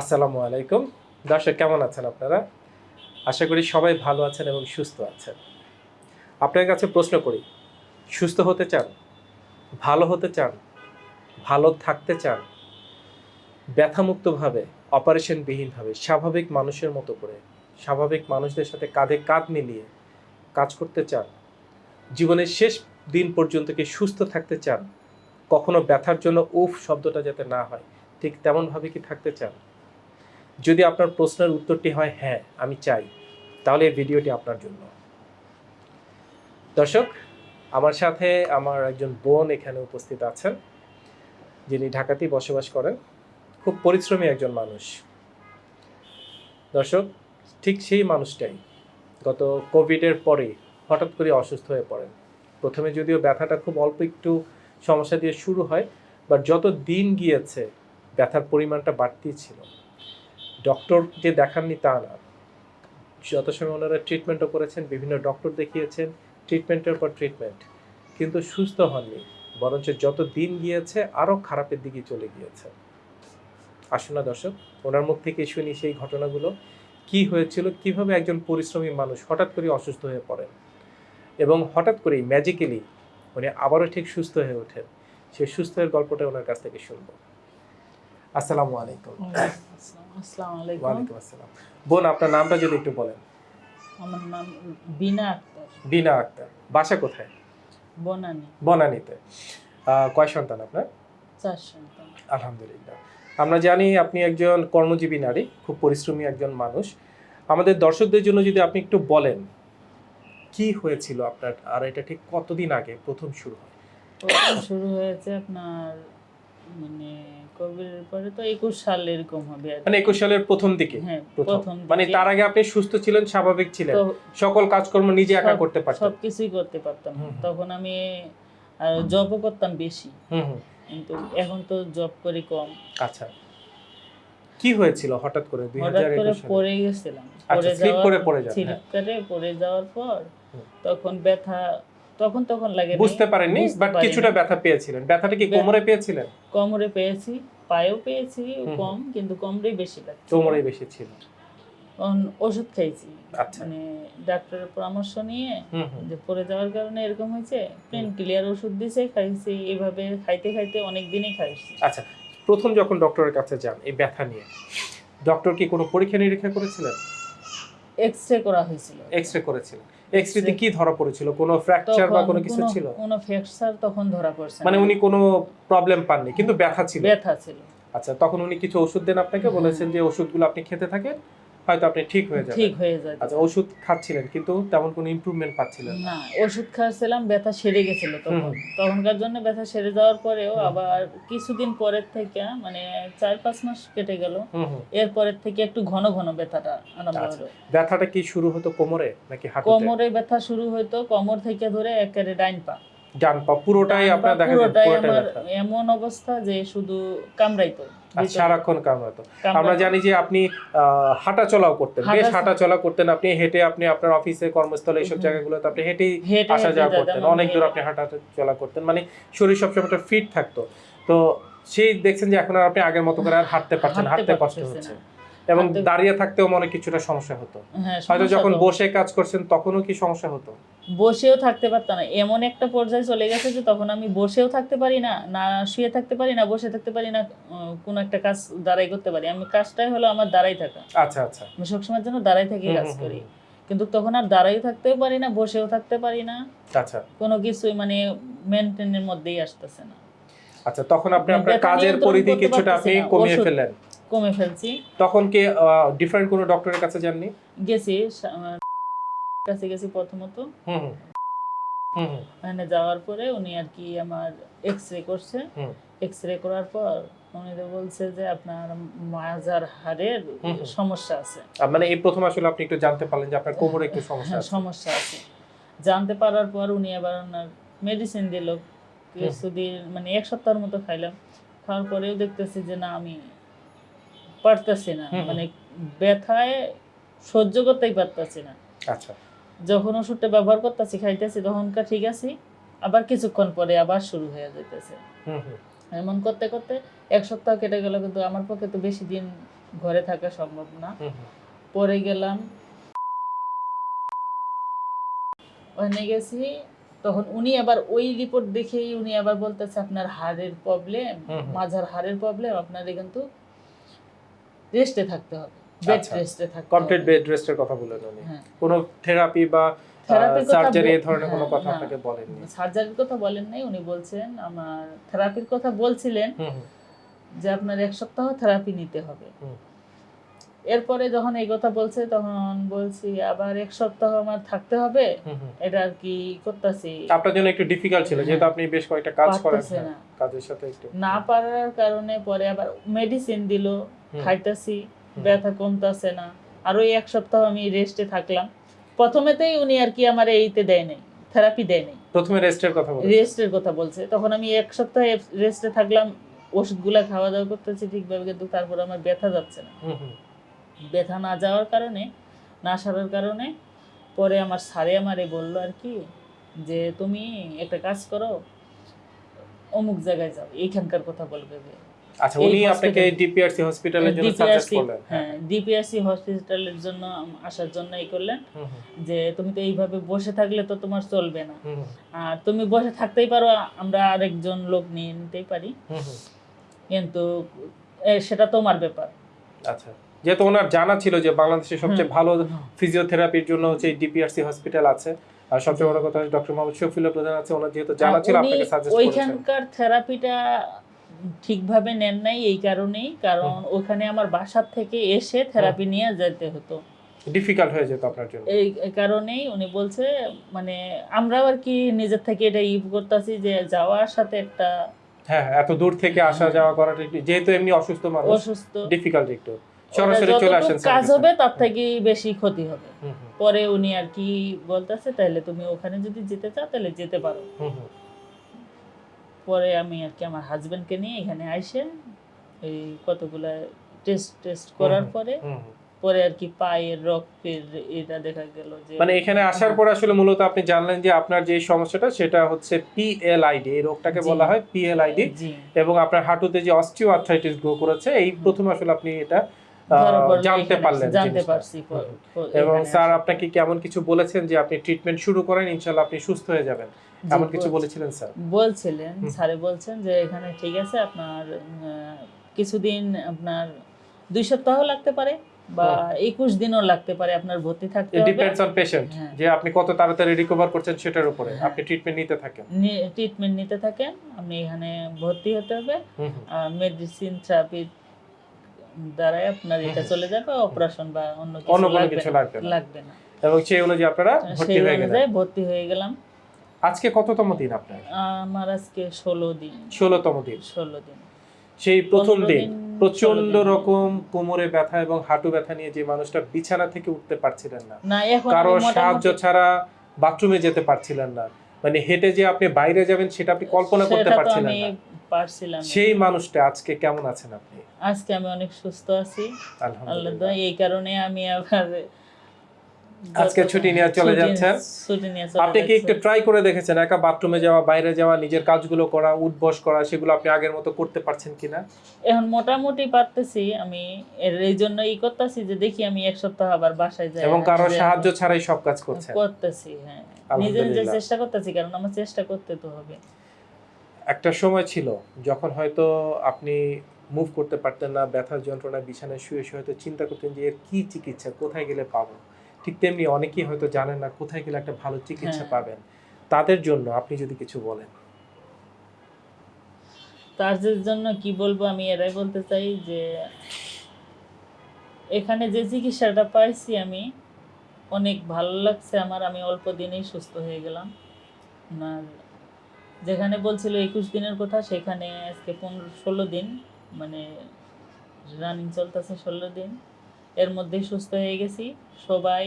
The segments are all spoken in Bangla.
আসসালামু আলাইকুম। দর্শক, কেমন আছেন আপনারা? আশা করি সবাই ভালো আছেন এবং সুস্থ আছেন। আপনার কাছে প্রশ্ন করি, সুস্থ হতে চান? ভালো হতে চান? ভালো থাকতে চান? ব্যথামুক্তভাবে, অপারেশনবিহীনভাবে, স্বাভাবিক মানুষের মতো করে, স্বাভাবিক মানুষদের সাথে কাঁধে কাঁধ মিলিয়ে কাজ করতে চান? জীবনের শেষ দিন পর্যন্ত কি সুস্থ থাকতে চান? কখনো ব্যথার জন্য উফ শব্দটা যাতে না হয়, ঠিক তেমনভাবে কি থাকতে চান? যদি আপনার প্রশ্নের উত্তরটি হয় হ্যাঁ আমি চাই, তাহলে এই ভিডিওটি আপনার জন্য। দর্শক, আমার সাথে আমার একজন বোন এখানে উপস্থিত আছেন, যিনি ঢাকাতেই বসবাস করেন। খুব পরিশ্রমী একজন মানুষ। দর্শক, ঠিক সেই মানুষটাই গত কোভিডের পরে হঠাৎ করে অসুস্থ হয়ে পড়েন। প্রথমে যদিও ব্যথাটা খুব অল্প একটু সমস্যা দিয়ে শুরু হয়, বাট যত দিন গিয়েছে, ব্যথার পরিমাণটা বাড়তেই ছিল। ডক্টর যে দেখাননি তা না। যত সময় ওনারা ট্রিটমেন্টও করেছেন, বিভিন্ন ডক্টর দেখিয়েছেন ট্রিটমেন্টের পর ট্রিটমেন্ট কিন্তু সুস্থ হননি, বরঞ্চ যত দিন গিয়েছে, আরও খারাপের দিকে চলে গিয়েছে। আসুন না দর্শক, ওনার মুখ থেকে শুনি সেই ঘটনাগুলো। কি হয়েছিল, কীভাবে একজন পরিশ্রমী মানুষ হঠাৎ করে অসুস্থ হয়ে পড়েন? এবং হঠাৎ করেই ম্যাজিক্যালি উনি আবারও ঠিক সুস্থ হয়ে ওঠেন। সেই সুস্থ হয়ে গল্পটা ওনার কাছ থেকে শুনব। আসসালামু আলাইকুম। আসসালামু আলাইকুম। আসসালাম। বোন আপনার নামটা যদি একটু বলেন। আমার নাম বিনা আক্তার। বিনা আক্তার। বাসা কোথায়? বনানী। বনানীতে। কয় সন্তান আপনার? চার সন্তান। আলহামদুলিল্লাহ। আমরা জানি আপনি একজন কর্মজীবী নারী খুব পরিশ্রমী একজন মানুষ। আমাদের দর্শকদের জন্য যদি আপনি একটু বলেন কি হয়েছিল আপনার? আর এটা ঠিক কতদিন আগে প্রথম শুরু হয়? প্রথম শুরু হয়েছে আপনার মানে কোভিডের পরে তো একুশ সাল এরকম হবে মানে একুশ সালের প্রথম দিকে? হ্যাঁ প্রথম। মানে তার আগে আপনি সুস্থ ছিলেন স্বাভাবিক ছিলেন। সকল কাজকর্ম নিজে একা করতে পারতেন। সবকিছুই করতে পারতাম। তখন আমি জবও করতাম বেশি। কিন্তু এখন তো জব করি কম। আচ্ছা। কি হয়েছিল হঠাৎ করে দুই হঠাৎ হাজার করে একুশ সালে? পড়ে গেছিলাম। আচ্ছা, করে পড়ে স্লিপ হ্যাঁ। পড়ে যাওয়ার পর তখন ব্যথা তখন তখন লাগে বুঝতে পারেননি বাট কিছুটা ব্যথা পেয়েছিলেন। ব্যথাটা কি কোমরে পেয়েছিলেন? কোমরে পেয়েছি পায়েও পেয়েছি কম কিন্তু কোমরেই বেশি লাগছে। কোমরে বেশি ছিল। ওষুধ খাইছি। আচ্ছা। মানে ডাক্তারের পরামর্শ নিয়ে যে পড়ে যাওয়ার কারণে এরকম হয়েছে পেন ক্লিয়ার ওষুধ দিছে খাইছি। এভাবে খাইতে খাইতে অনেক দিনই খাইছি আচ্ছা প্রথম যখন ডক্টরের কাছে যান এই ব্যথা নিয়ে ডক্টর কি কোনো পরীক্ষা নিরীক্ষা করেছিলেন? এক্স রে করা হয়েছিল। এক্স রে করেছিলেন এক্স রেতে কি ধরা পড়েছিল? কোনো ফ্র্যাকচার বা কোনো কিছু ছিল? কোনো ফ্র্যাকচার তখন ধরা পড়ছে মানে উনি কোনো প্রবলেম পাননি কিন্তু ব্যথা ছিল। ব্যথা ছিল। আচ্ছা তখন উনি কিছু ওষুধ দেন আপনাকে? হ্যাঁ। বলেছেন যে ওষুধগুলো আপনি খেতে থাকেন হয়তো আপনি ঠিক হয়ে যাবেন। ঠিক হয়ে যায় আচ্ছা ওষুধ খাচ্ছিলেন কিন্তু তেমন কোনো ইমপ্রুভমেন্ট পাচ্ছিলেন না। ওষুধ খাচ্ছিলাম ব্যথা সেরে গেছিল তখন। তখনকার জন্য ব্যথা সেরে যাওয়ার পরেও আবার কিছুদিন পরের থেকে মানে চার পাঁচ মাস কেটে গেল। এরপরের থেকে একটু ঘন ঘন ব্যথাটা আরম্ভ আচ্ছা। হলো। ব্যথাটা কি শুরু হতো কোমরে নাকি হাঁটুতে? কোমরে ব্যথা শুরু হতো কোমর থেকে ধরে একেবারে ডাইন পা। ডান পা পুরোটাই আপনার দেখা যায় পুরোটাই এমন অবস্থা যে শুধু কামড়াইতো। সারাক্ষণ কামড়াতো হতো আমরা জানি যে আপনি হাঁটা চলাও করতেন বেশ হাঁটা- চলা করতেন। আপনি হেঁটে আপনি আপনার অফিসে কর্মস্থলে এইসব। জায়গাগুলোতে আপনি হেঁটেই হেঁটে আসা যাওয়া করতেন। অনেক দূর আপনি হাঁটা চলা করতেন। মানে শরীর সবসময় ফিট থাকতো। তো সেই দেখছেন যে এখন আর আপনি আগের মতো করে আর হাঁটতে পারছেন হাঁটতে কষ্ট হচ্ছে। এবং দাঁড়িয়ে থাকতেও মনে কিছুটা সমস্যা হতো। হ্যাঁ হয়তো যখন বসে কাজ করছেন তখনও কি সমস্যা হতো? বসেও থাকতে পারতাম না। এমন একটা পর্যায়ে চলে গেছে যে তখন আমি বসেও থাকতে পারি না না শুয়ে থাকতে পারি না বসে থাকতে পারি না কোনো একটা কাজ দাঁড়াই করতে পারি। আমি কাজটাই হলো আমার দাঁড়াই থাকা। আচ্ছা আচ্ছা। আমি সবসময়ের জন্য দাঁড়াই থেকে কাজ করি। কিন্তু তখন আর দাঁড়াই থাকতেও পারি না বসেও থাকতে পারি না। আচ্ছা। কোনো কিছুই মানে মেনটেনের মধ্যেই আসতেছে না। আচ্ছা তখন আপনি মানে আপনার কাজের পরিধি কিছুটা আপনি কমিয়ে ফেললেন। কমে ফেলছি। তখন কি ডিফারেন্ট কোনো ডক্টরের কাছে যাননি? গেছি কাছে গেছি প্রথমত। হুম হুম। ওখানে যাওয়ার পরে উনি আর কি আমার এক্স রে করছে। হুম। এক্স রে করার পর উনি তো বলছে যে আপনার মাজার হাড়ের। সমস্যা আছে। মানে এই প্রথম আসলে আপনি একটু জানতে পারলেন যে আপনার কোমরে একটু সমস্যা হ্যাঁ, আছে। সমস্যা আছে। জানতে পারার পর উনি আবার ওনার মেডিসিন দিল। কিছুদিন মানে এক সপ্তাহের মতো খাইলাম। খাওয়ার পরেও দেখতেছি যে না আমি পারতেছি না। মানে ব্যথায় সহ্য করতেই পারতেছি না আচ্ছা যখন ওষুধটা ব্যবহার করতেছি খাইতেছি তখনকার ঠিক আছে আবার কিছুক্ষণ পরে আবার শুরু হয়ে যেতেছে এমন করতে করতে এক সপ্তাহ কেটে গেল কিন্তু আমার পক্ষে তো বেশি দিন ঘরে থাকা সম্ভব না। পরে গেলাম ওখানে গেছি তখন উনি আবার ওই রিপোর্ট দেখেই উনি আবার বলতেছে আপনার হাড়ের প্রবলেম। মাঝার হাড়ের প্রবলেম আপনার কিন্তু রেস্টে থাকতে হবে বেড আচ্ছা। রেস্টে থাকতে কমপ্লিট বেড রেস্টের কথা বলেন উনি হ্যাঁ কোনো থেরাপি বা সার্জারি এই ধরনের কোনো হ্যাঁ, কথা। আপনাকে বলেননি সার্জারির কথা বলেন নাই উনি বলছেন আমার থেরাপির কথা বলছিলেন। যে আপনার এক সপ্তাহ থেরাপি নিতে হবে। এরপরে যখন এই কথা বলছে তখন বলছি আবার এক সপ্তাহ আমার থাকতে হবে। এটা আর কি করতেছি। আপনার জন্য একটু ডিফিকাল্ট ছিল যেহেতু আপনি বেশ কয়েকটা কাজ করেন হ্যাঁ। কাজের সাথে একটু। না পারার কারণে পরে আবার মেডিসিন দিল। খাইতেছি ব্যথা কমতাছে না। আরও এক সপ্তাহ আমি রেস্টে থাকলাম। প্রথমেতেই উনি আর কি আমার এইতে দেয় নাই থেরাপি দেয় নাই। প্রথমে রেস্টের কথা বলেন রেস্টের কথা বলছে। তখন আমি এক সপ্তাহ রেস্টে থাকলাম ওষুধগুলা খাওয়া দাওয়া করতেছি ঠিকভাবে কিন্তু তারপর আমার ব্যথা যাচ্ছে না। ব্যথা না যাওয়ার কারণে না সারার কারণে পরে আমার স্যারে আমারে বলল আর কি যে তুমি একটা কাজ করো অমুক জায়গায় যাও এইখানকার কথা বলবে আচ্ছা উনি আপনাকে ডিপিআরসি হসপিটালের জন্য সাজেস্ট করলেন। হ্যাঁ ডিপিআরসি হসপিটালের জন্য আসার জন্য এই করলেন। যে তুমি তো এইভাবে বসে থাকলে তো তোমার চলবে না। আর তুমি বসে থাকতেই পারো আমরা আরেকজন লোক নিয়ে নিতেই পারি। কিন্তু সেটা তোমার ব্যাপার। আচ্ছা। যেহেতু ওনার জানা ছিল যে বাংলাদেশের সবচেয়ে ভালো ফিজিওথেরাপির জন্য হচ্ছে ডিপিআরসি হসপিটাল আছে। আর সবচেয়ে বড় কথা ডক্টর মোহাম্মদ শফিউল্লাহ প্রধান আছে ওনার যেহেতু জানা ছিল আপনাকে সাজেস্ট করেছেন। ওইখানকার থেরাপিটা ঠিকভাবে নেন নাই এই কারণেই কারণ ওখানে আমার থেকে এসে থেরাপি নিয়ে যেতে হতো। ডিফিকাল্ট হয়ে যেত আপনার জন্য। এই কারণেই উনি বলছে মানে আমরাও আর কি নিজের থেকে এটা ই করতেছি যে যাওয়ার সাথে একটা হ্যাঁ হ্যাঁ, এত দূর থেকে আসা যাওয়া করাটা যেহেতু এমনি অসুস্থ মানুষ অসুস্থ। ডিফিকাল্ট একটু। সরাসরি চলে আসেন কাজ হবে তার থেকে বেশি ক্ষতি হবে। পরে উনি আর কি বলতেছে তাহলে তুমি ওখানে যদি যেতে চাও তাহলে যেতে পারো। পরে আমি আর কি আমার হাজবেন্ডকে নিয়ে এখানে আইসে এই কতগুলা টেস্ট টেস্ট করার পরে। পরে আর কি পায়ের রক্তের এটা দেখা গেল যে মানে এখানে আসার পর আসলে মূলত আপনি জানলেন যে আপনার যে সমস্যাটা সেটা হচ্ছে পিএলআইডি এই রোগটাকে বলা হয় পিএলআইডি এবং আপনার হাঁটুতে যে অস্টিও আর্থ্রাইটিস গ্রো করেছে এই প্রথম আসলে আপনি এটা জানতে পারলেন জানতে পারছি এবং স্যার। আপনাকে কেমন কিছু বলেছেন যে আপনি ট্রিটমেন্ট শুরু করেন ইনশাল্লাহ আপনি সুস্থ হয়ে যাবেন? এমন কিছু বলেছিলেন স্যার? বলছিলেন স্যারে বলছেন যে এখানে ঠিক আছে আপনার কিছুদিন আপনার দুই সপ্তাহ লাগতে পারে বা একুশ দিনও লাগতে পারে আপনার ভর্তি থাকতে হবে। Depends on patient. যে আপনি কত তাড়াতাড়ি রিকভার করছেন সেটার উপরে। হ্যাঁ। আপনি ট্রিটমেন্ট নিতে থাকেন। ট্রিটমেন্ট নিতে থাকেন আপনি এখানে ভর্তি হতে হবে। মেডিসিন থেরাপির দ্বারাই আপনার এটা চলে যাবে অপারেশন বা অন্য কিছু অন্য কোনো লাগবে কিছু না, এবং সেই অনুযায়ী আপনারা ভর্তি হয়ে গেলেন। ভর্তি হয়ে গেলাম। আজকে কততম দিন আপনার? আমার আজকে ষোলো দিন। ষোলোতম দিন। ষোলো দিন। সেই প্রথম দিন প্রচণ্ড রকম কোমরে ব্যথা এবং হাঁটু ব্যথা নিয়ে যে মানুষটা বিছানা থেকে উঠতে পারছিলেন না। না এখন কারও সাহায্য ছাড়া বাথরুমে যেতে পারছিলেন না। মানে হেঁটে যে আপনি বাইরে যাবেন সেটা আপনি কল্পনা করতে পারছিলেন না। পারছিলাম সেই মানুষটা আজকে কেমন আছেন আপনি? আজকে আমি অনেক সুস্থ আছি। আলহামদুলিল্লাহ। এই কারণে আমি আবার আজকে ছুটি নিয়ে চলে যাচ্ছেন? ছুটি নিয়ে চলে আপনি কি একটু ট্রাই করে দেখেছেন? একা বাথরুমে যাওয়া বাইরে যাওয়া নিজের কাজগুলো করা উঠবস করা সেগুলো আপনি আগের মতো করতে পারছেন কিনা? এখন মোটামুটি পারতেছি। আমি এর এই জন্য ই করতেছি যে দেখি আমি এক সপ্তাহ আবার বাসায় যাই। এবং কারও সাহায্য ছাড়াই সব কাজ করছেন। করতেছি হ্যাঁ। নিজে নিজে চেষ্টা করতেছি কারণ আমার চেষ্টা করতে তো হবে। একটা সময় ছিল যখন হয়তো আপনি মুভ করতে পারতেন না ব্যথার যন্ত্রণা বিছানায় শুয়ে শুয়ে হয়তো চিন্তা করতেন যে এর কি চিকিৎসা কোথায় গেলে পাবো? ঠিক তেমনি অনেকেই হয়তো জানেন না কোথায় গেলে একটা ভালো চিকিৎসা হ্যাঁ। পাবেন। তাদের জন্য আপনি যদি কিছু বলেন। তাদের জন্য কি বলব আমি এরাই বলতে চাই যে এখানে যে চিকিৎসাটা পাইছি আমি অনেক ভালো লাগছে আমার। আমি অল্প দিনেই সুস্থ হয়ে গেলাম। আর যেখানে বলছিল একুশ দিনের কথা সেখানে আজকে পনেরো ষোলো দিন মানে রানিং চলতেছে ষোলো দিন। এর মধ্যেই সুস্থ হয়ে গেছি। সবাই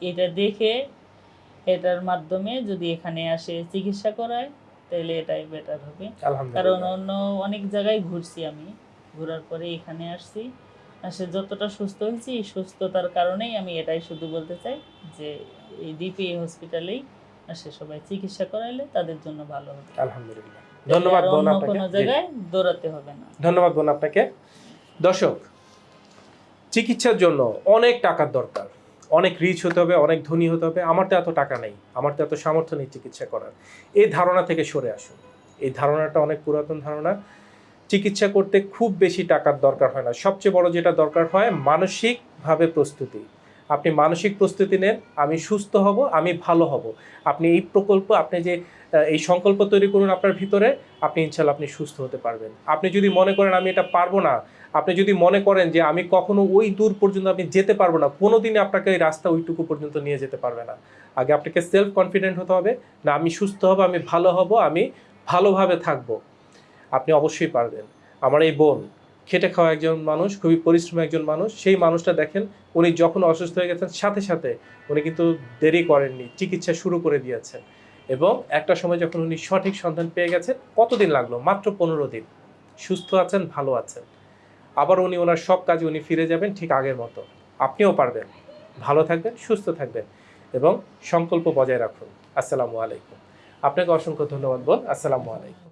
এটা দেখে এটার মাধ্যমে যদি এখানে আসে চিকিৎসা করায় তাহলে এটাই বেটার হবে। কারণ অন্য অনেক জায়গায় ঘুরছি আমি। ঘোরার পরে এখানে আসছি। আসে যতটা সুস্থ হয়েছি সুস্থতার কারণেই আমি এটাই শুধু বলতে চাই যে এই ডিপি হসপিটালেই সবাই চিকিৎসা করাইলে তাদের জন্য ভালো হবে। আলহামদুলিল্লাহ। ধন্যবাদ বোন আপনাকে। কোনো জায়গায় দৌড়াতে হবে না। ধন্যবাদ বোন আপনাকে। দর্শক চিকিৎসার জন্য অনেক টাকার দরকার। অনেক রিচ হতে হবে অনেক ধনী হতে হবে। আমার তো এত টাকা নেই। আমার তো এত সামর্থ্য নেই চিকিৎসা করার। এই ধারণা থেকে সরে আসুন। এই ধারণাটা অনেক পুরাতন ধারণা। চিকিৎসা করতে খুব বেশি টাকার দরকার হয় না। সবচেয়ে বড় যেটা দরকার হয় মানসিকভাবে প্রস্তুতি। আপনি মানসিক প্রস্তুতি নেন, আমি সুস্থ হব, আমি ভালো হব। আপনি এই প্রকল্প, আপনি যে এই সংকল্প তৈরি করুন আপনার ভিতরে, আপনি ইনশাল্লাহ আপনি সুস্থ হতে পারবেন। আপনি যদি মনে করেন আমি এটা পারব না, আপনি যদি মনে করেন যে আমি কখনো ওই দূর পর্যন্ত আপনি যেতে পারব না, কোনোদিনই আপনাকে এই রাস্তা ওইটুকু পর্যন্ত নিয়ে যেতে পারবে না। আগে আপনাকে সেলফ কনফিডেন্ট হতে হবে, না আমি সুস্থ হব, আমি ভালো হব, আমি ভালোভাবে থাকব। আপনি অবশ্যই পারবেন। আমার এই বোন খেটে খাওয়া একজন মানুষ, খুবই পরিশ্রমী একজন মানুষ, সেই মানুষটা দেখেন উনি যখন অসুস্থ হয়ে গেছেন, সাথে সাথে উনি কিন্তু দেরি করেননি, চিকিৎসা শুরু করে দিয়েছেন। এবং একটা সময় যখন উনি সঠিক সন্ধান পেয়ে গেছেন, কতদিন লাগল? মাত্র পনেরো দিন। সুস্থ আছেন, ভালো আছেন। আবার উনি ওনার সব কাজে উনি ফিরে যাবেন ঠিক আগের মতো। আপনিও পারবেন। ভালো থাকবেন, সুস্থ থাকবেন এবং সংকল্প বজায় রাখুন। আসসালামু আলাইকুম। আপনাকে অসংখ্য ধন্যবাদ, বোন। আসসালামু আলাইকুম।